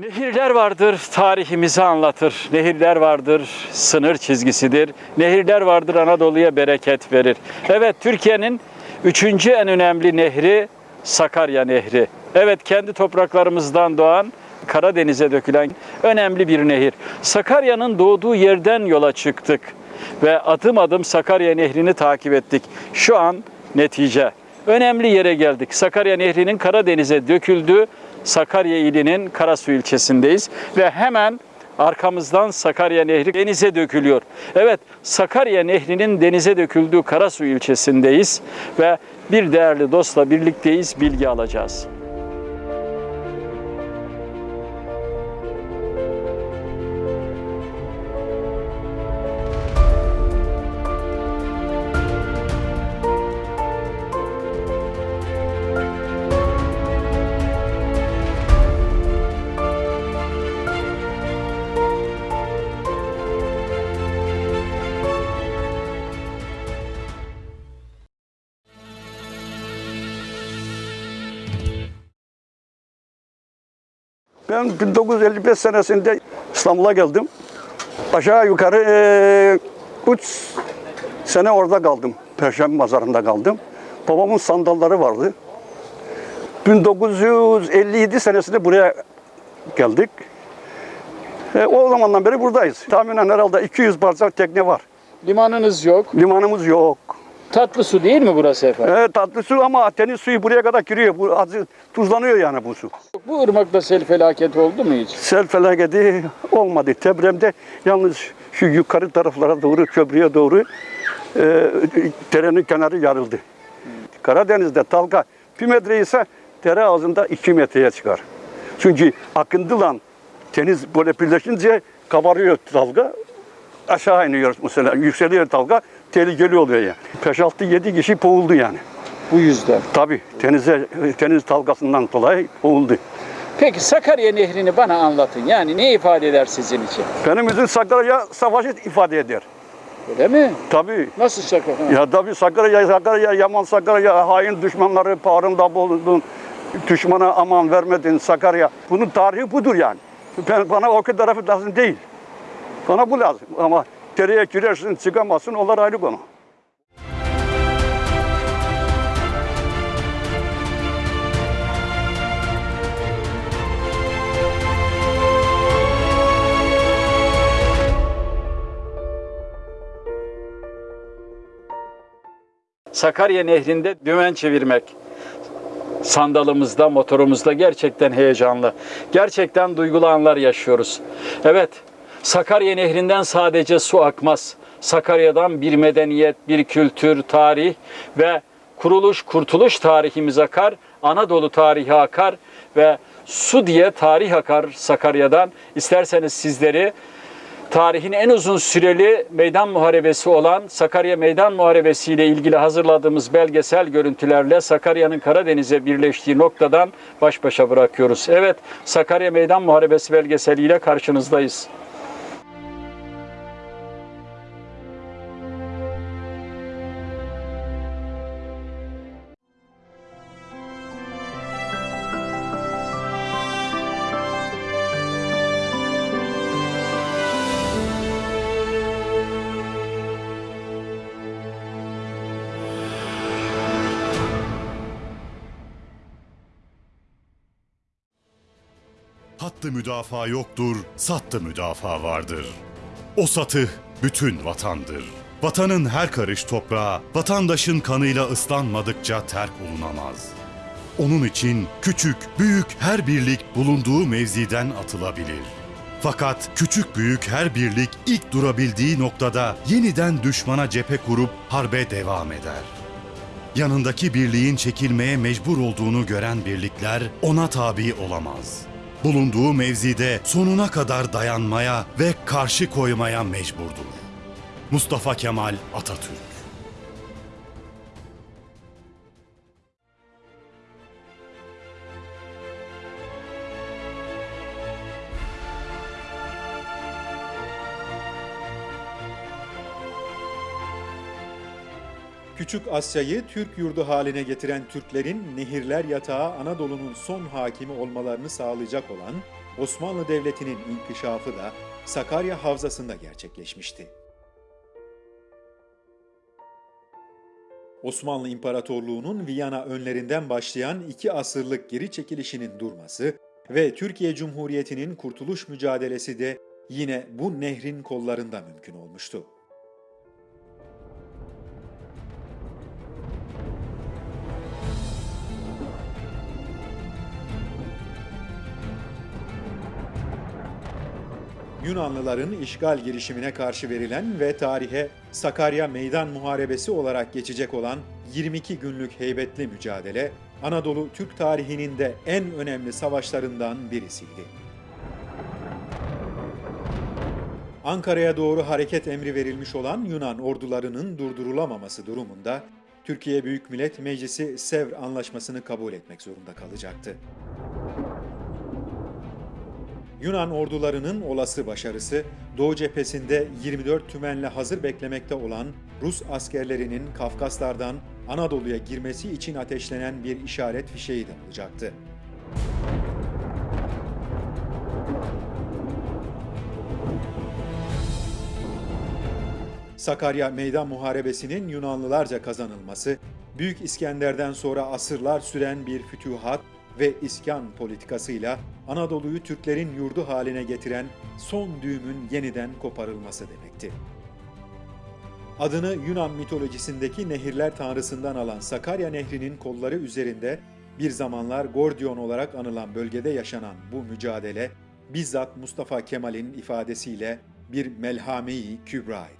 Nehirler vardır, tarihimizi anlatır. Nehirler vardır, sınır çizgisidir. Nehirler vardır, Anadolu'ya bereket verir. Evet, Türkiye'nin üçüncü en önemli nehri Sakarya Nehri. Evet, kendi topraklarımızdan doğan, Karadeniz'e dökülen önemli bir nehir. Sakarya'nın doğduğu yerden yola çıktık ve adım adım Sakarya Nehri'ni takip ettik. Şu an netice. Önemli yere geldik. Sakarya Nehri'nin Karadeniz'e döküldüğü Sakarya ilinin Karasu ilçesindeyiz ve hemen arkamızdan Sakarya Nehri denize dökülüyor. Evet, Sakarya Nehri'nin denize döküldüğü Karasu ilçesindeyiz ve bir değerli dostla birlikteyiz, bilgi alacağız. Ben 1955 senesinde İstanbul'a geldim. Aşağı yukarı 3 sene orada kaldım. Perşembe Pazarı'nda kaldım. Babamın sandalları vardı. 1957 senesinde buraya geldik. E, o zamandan beri buradayız. Tahminen herhalde 200 parça tekne var. Limanınız yok. Limanımız yok. Tatlı su değil mi burası efendim? E, tatlı su ama deniz suyu buraya kadar giriyor. Bu azı tuzlanıyor yani bu su. Bu ırmakta sel felaketi oldu mu hiç? Sel felaketi olmadı. Depremde yalnız şu yukarı taraflara doğru, köprüye doğru e, derenin kenarı yarıldı. Karadeniz'de dalga bir metre ise dere ağzında iki metreye çıkar. Çünkü akıntıla deniz böyle birleşince kabarıyor dalga. Aşağı iniyor mesela. Yükseliyor dalga. Tehlikeli oluyor yani. 5-6-7 kişi boğuldu yani. Bu yüzden. Tabii denize, deniz dalgasından dolayı boğuldu. Peki Sakarya Nehri'ni bana anlatın. Yani ne ifade eder sizin için? Benim için Sakarya savaşı ifade eder. Öyle mi? Tabii. Nasıl şaka? Ha. Ya tabii Sakarya, Sakarya, Yaman Sakarya, hain düşmanları bağrında bulundun. Düşmana aman vermedin Sakarya. Bunun tarihi budur yani. Ben, bana o tarafı lazım değil. Bana bu lazım. Ama dereye girersin çıkamazsın onlar ayrı konu. Sakarya Nehri'nde dümen çevirmek. Sandalımızda, motorumuzda gerçekten heyecanlı. Gerçekten duygulu anlar yaşıyoruz. Evet, Sakarya Nehri'nden sadece su akmaz. Sakarya'dan bir medeniyet, bir kültür, tarih ve kuruluş, kurtuluş tarihimiz akar. Anadolu tarihi akar ve su diye tarih akar Sakarya'dan. İsterseniz sizleri tarihin en uzun süreli meydan muharebesi olan Sakarya Meydan Muharebesi ile ilgili hazırladığımız belgesel görüntülerle Sakarya'nın Karadeniz'e birleştiği noktadan baş başa bırakıyoruz. Evet, Sakarya Meydan Muharebesi belgeseliyle karşınızdayız. Hattı müdafaa yoktur, sattı müdafaa vardır. O satı bütün vatandır. Vatanın her karış toprağı, vatandaşın kanıyla ıslanmadıkça terk olunamaz. Onun için küçük, büyük her birlik bulunduğu mevziden atılabilir. Fakat küçük büyük her birlik ilk durabildiği noktada yeniden düşmana cephe kurup harbe devam eder. Yanındaki birliğin çekilmeye mecbur olduğunu gören birlikler ona tabi olamaz. Bulunduğu mevzide sonuna kadar dayanmaya ve karşı koymaya mecburdur. Mustafa Kemal Atatürk Küçük Asya'yı Türk yurdu haline getiren Türklerin nehirler yatağı Anadolu'nun son hakimi olmalarını sağlayacak olan Osmanlı Devleti'nin inkişafı da Sakarya Havzası'nda gerçekleşmişti. Osmanlı İmparatorluğu'nun Viyana önlerinden başlayan iki asırlık geri çekilişinin durması ve Türkiye Cumhuriyeti'nin kurtuluş mücadelesi de yine bu nehrin kollarında mümkün olmuştu. Yunanlıların işgal girişimine karşı verilen ve tarihe Sakarya Meydan Muharebesi olarak geçecek olan 22 günlük heybetli mücadele, Anadolu Türk tarihinin de en önemli savaşlarından birisiydi. Ankara'ya doğru hareket emri verilmiş olan Yunan ordularının durdurulamaması durumunda Türkiye Büyük Millet Meclisi Sevr Anlaşması'nı kabul etmek zorunda kalacaktı. Yunan ordularının olası başarısı, Doğu cephesinde 24 tümenle hazır beklemekte olan Rus askerlerinin Kafkaslardan Anadolu'ya girmesi için ateşlenen bir işaret fişeği de olacaktı. Sakarya Meydan Muharebesi'nin Yunanlılarca kazanılması, Büyük İskender'den sonra asırlar süren bir fütühat ve iskan politikasıyla Anadolu'yu Türklerin yurdu haline getiren son düğümün yeniden koparılması demekti. Adını Yunan mitolojisindeki nehirler tanrısından alan Sakarya Nehri'nin kolları üzerinde bir zamanlar Gordion olarak anılan bölgede yaşanan bu mücadele bizzat Mustafa Kemal'in ifadesiyle bir melhame-i kübraydı.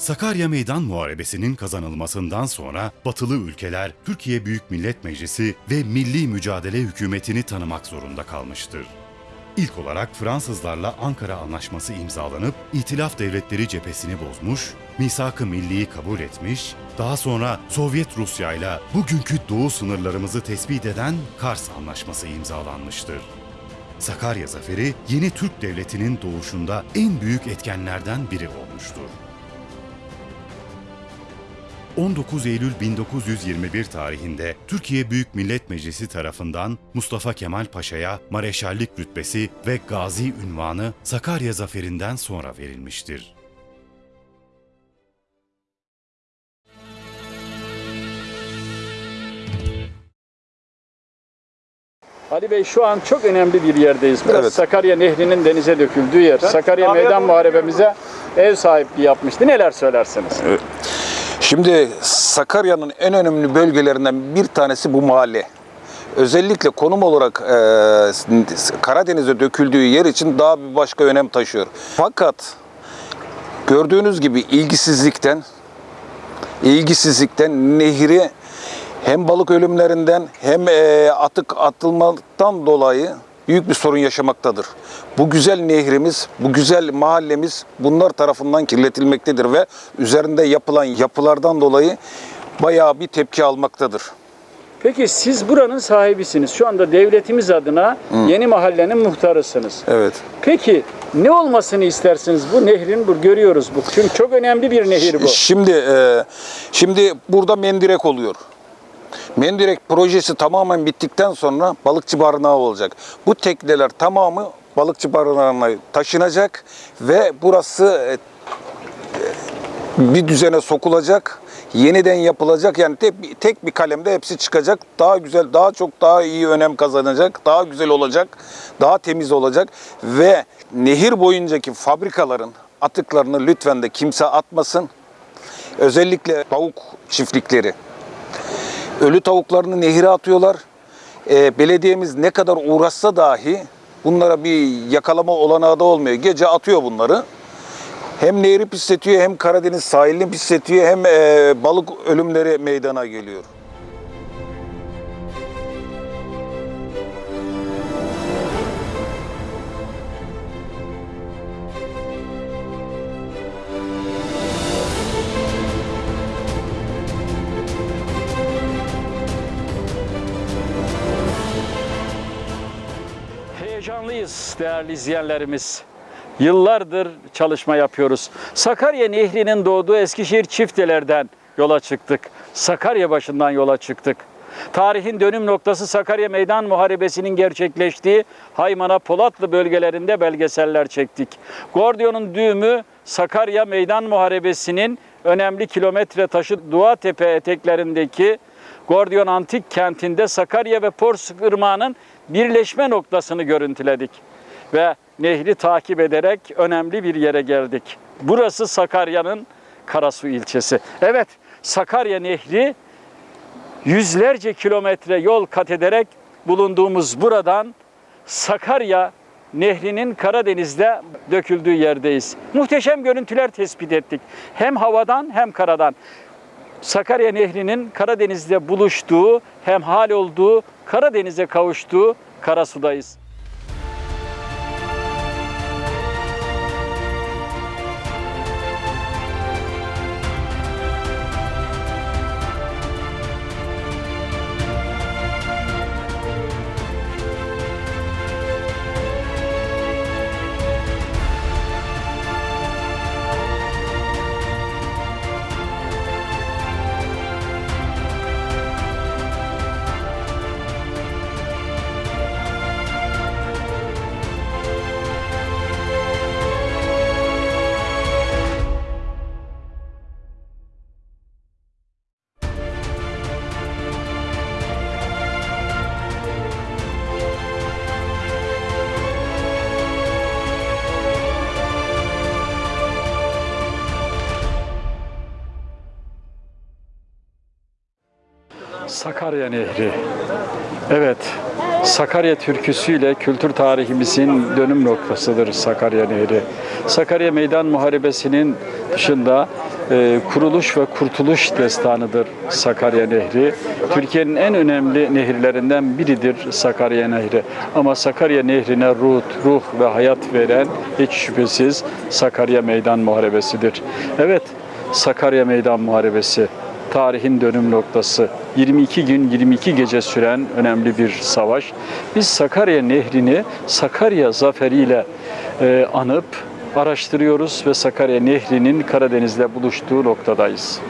Sakarya Meydan Muharebesi'nin kazanılmasından sonra batılı ülkeler Türkiye Büyük Millet Meclisi ve Milli Mücadele Hükümeti'ni tanımak zorunda kalmıştır. İlk olarak Fransızlarla Ankara Anlaşması imzalanıp İtilaf Devletleri cephesini bozmuş, misak-ı milliyi kabul etmiş, daha sonra Sovyet Rusya ile bugünkü doğu sınırlarımızı tespit eden Kars Anlaşması imzalanmıştır. Sakarya Zaferi yeni Türk Devleti'nin doğuşunda en büyük etkenlerden biri olmuştur. 19 Eylül 1921 tarihinde Türkiye Büyük Millet Meclisi tarafından Mustafa Kemal Paşa'ya mareşallik rütbesi ve gazi ünvanı Sakarya zaferinden sonra verilmiştir. Ali Bey şu an çok önemli bir yerdeyiz. Burası Evet. Sakarya Nehri'nin denize döküldüğü yer. Sakarya Meydan Muharebemize ev sahipliği yapmıştı. Neler söylersiniz? Şimdi Sakarya'nın en önemli bölgelerinden bir tanesi bu mahalle. Özellikle konum olarak e, Karadeniz'e döküldüğü yer için daha bir başka önem taşıyor. Fakat gördüğünüz gibi ilgisizlikten ilgisizlikten nehri hem balık ölümlerinden hem e, atık atılmaktan dolayı büyük bir sorun yaşamaktadır. Bu güzel nehrimiz, bu güzel mahallemiz bunlar tarafından kirletilmektedir ve üzerinde yapılan yapılardan dolayı bayağı bir tepki almaktadır. Peki siz buranın sahibisiniz. Şu anda devletimiz adına yeni mahallenin muhtarısınız. Evet. Peki ne olmasını istersiniz bu nehrin? Bu görüyoruz bu. Çünkü çok önemli bir nehir bu. Şimdi e, şimdi burada mendirek oluyor. Mendirek projesi tamamen bittikten sonra balıkçı barınağı olacak. Bu tekneler tamamı balıkçı barınağına taşınacak ve burası e, bir düzene sokulacak, yeniden yapılacak. Yani tek, tek bir kalemde hepsi çıkacak. Daha güzel, daha çok daha iyi önem kazanacak, daha güzel olacak, daha temiz olacak ve nehir boyuncaki fabrikaların atıklarını lütfen de kimse atmasın. Özellikle tavuk çiftlikleri. Ölü tavuklarını nehire atıyorlar. Ee, belediyemiz ne kadar uğraşsa dahi bunlara bir yakalama olanağı da olmuyor. Gece atıyor bunları. Hem nehri pisletiyor hem Karadeniz sahilini pisletiyor hem e, balık ölümleri meydana geliyor. Değerli izleyenlerimiz. Yıllardır çalışma yapıyoruz. Sakarya Nehri'nin doğduğu Eskişehir çiftelerden yola çıktık. Sakarya başından yola çıktık. Tarihin dönüm noktası Sakarya Meydan Muharebesi'nin gerçekleştiği Haymana Polatlı bölgelerinde belgeseller çektik. Gordion'un düğümü Sakarya Meydan Muharebesi'nin önemli kilometre taşı Duatepe eteklerindeki Gordiyon Antik Kenti'nde Sakarya ve Porsuk Irmağı'nın birleşme noktasını görüntüledik. Ve nehri takip ederek önemli bir yere geldik. Burası Sakarya'nın Karasu ilçesi. Evet, Sakarya Nehri yüzlerce kilometre yol kat ederek bulunduğumuz buradan Sakarya Nehri'nin Karadeniz'de döküldüğü yerdeyiz. Muhteşem görüntüler tespit ettik. Hem havadan hem karadan. Sakarya Nehri'nin Karadeniz'de buluştuğu, hem hal olduğu, Karadeniz'e kavuştuğu Karasu'dayız. Sakarya Nehri. Evet, Sakarya türküsüyle kültür tarihimizin dönüm noktasıdır Sakarya Nehri. Sakarya Meydan Muharebesi'nin dışında e, kuruluş ve kurtuluş destanıdır Sakarya Nehri. Türkiye'nin en önemli nehirlerinden biridir Sakarya Nehri. Ama Sakarya Nehri'ne ruh, ruh ve hayat veren hiç şüphesiz Sakarya Meydan Muharebesi'dir. Evet, Sakarya Meydan Muharebesi tarihin dönüm noktası. 22 gün 22 gece süren önemli bir savaş. Biz Sakarya Nehri'ni Sakarya zaferiyle e, anıp araştırıyoruz ve Sakarya Nehri'nin Karadeniz'le buluştuğu noktadayız.